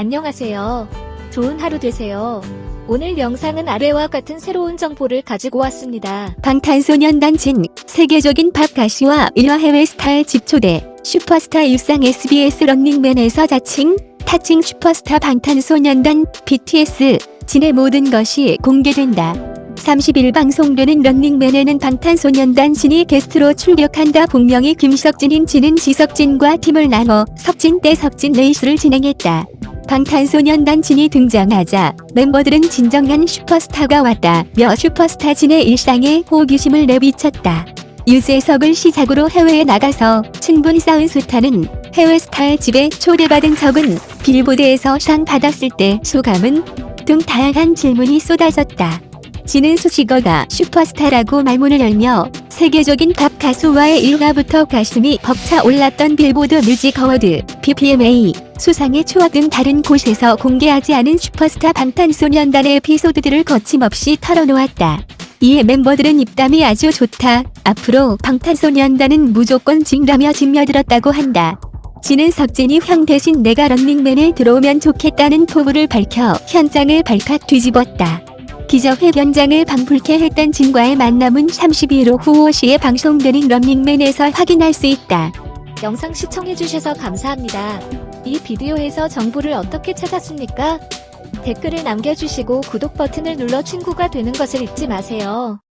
안녕하세요. 좋은 하루 되세요. 오늘 영상은 아래와 같은 새로운 정보를 가지고 왔습니다. 방탄소년단 진 세계적인 팝 가수와 일화 해외 스타의 집초대 슈퍼스타 일상 SBS 런닝맨에서 자칭 타칭 슈퍼스타 방탄소년단 BTS 진의 모든 것이 공개된다. 30일 방송되는 런닝맨에는 방탄소년단 진이 게스트로 출격한다. 본명이 김석진인 진은 지석진과 팀을 나눠 석진 대 석진 레이스를 진행했다. 방탄소년단 진이 등장하자 멤버들은 진정한 슈퍼스타가 왔다며 슈퍼스타 진의 일상에 호기심을 내비쳤다. 유재석을 시작으로 해외에 나가서 친분 쌓은 스타는 해외 스타의 집에 초대받은 적은 빌보드에서 상 받았을 때 소감은 등 다양한 질문이 쏟아졌다. 진은 수식어가 슈퍼스타라고 말문을 열며 세계적인 팝 가수와의 일화부터 가슴이 벅차 올랐던 빌보드 뮤직 어워드, BBMA, 수상의 추억 등 다른 곳에서 공개하지 않은 슈퍼스타 방탄소년단의 에피소드들을 거침없이 털어놓았다. 이에 멤버들은 입담이 아주 좋다. 앞으로 방탄소년단은 무조건 진라며 짓며들었다고 한다. 진은 석진이 형 대신 내가 런닝맨에 들어오면 좋겠다는 포부를 밝혀 현장을 발칵 뒤집었다. 기자회견장을 방불케 했던 진과의 만남은 32일 오후 5시에 방송되는 런닝맨에서 확인할 수 있다. 영상 시청해주셔서 감사합니다. 이 비디오에서 정보를 어떻게 찾았습니까? 댓글을 남겨주시고 구독 버튼을 눌러 친구가 되는 것을 잊지 마세요.